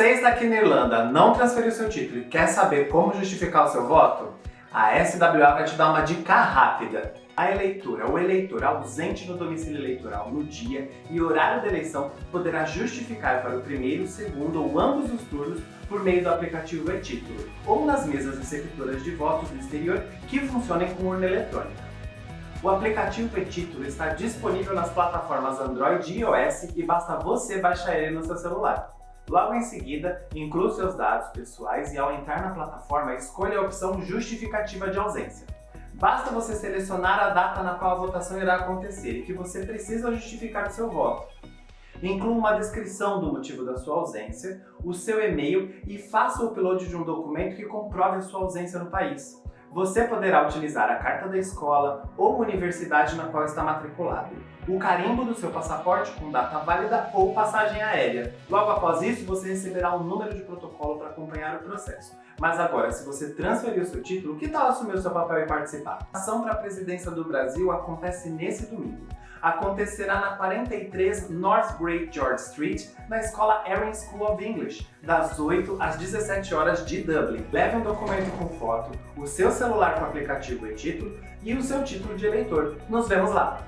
Você está aqui na Irlanda, não transferiu seu título e quer saber como justificar o seu voto? A SWA vai te dar uma dica rápida. A eleitora ou eleitor ausente no domicílio eleitoral no dia e horário da eleição poderá justificar para o primeiro, segundo ou ambos os turnos por meio do aplicativo e-título ou nas mesas receptoras de votos do exterior que funcionem com urna eletrônica. O aplicativo e-título está disponível nas plataformas Android e iOS e basta você baixar ele no seu celular. Logo em seguida, inclua seus dados pessoais e ao entrar na plataforma, escolha a opção Justificativa de ausência. Basta você selecionar a data na qual a votação irá acontecer e que você precisa justificar seu voto. Inclua uma descrição do motivo da sua ausência, o seu e-mail e faça o upload de um documento que comprove a sua ausência no país. Você poderá utilizar a carta da escola ou universidade na qual está matriculado, o carimbo do seu passaporte com data válida ou passagem aérea. Logo após isso, você receberá um número de protocolo para acompanhar o processo. Mas agora, se você transferiu seu título, que tal assumir o seu papel e participar? A ação para a presidência do Brasil acontece nesse domingo acontecerá na 43 North Great George Street, na escola Erin School of English, das 8 às 17 horas de Dublin. Leve um documento com foto, o seu celular com aplicativo e título e o seu título de eleitor. Nos vemos lá!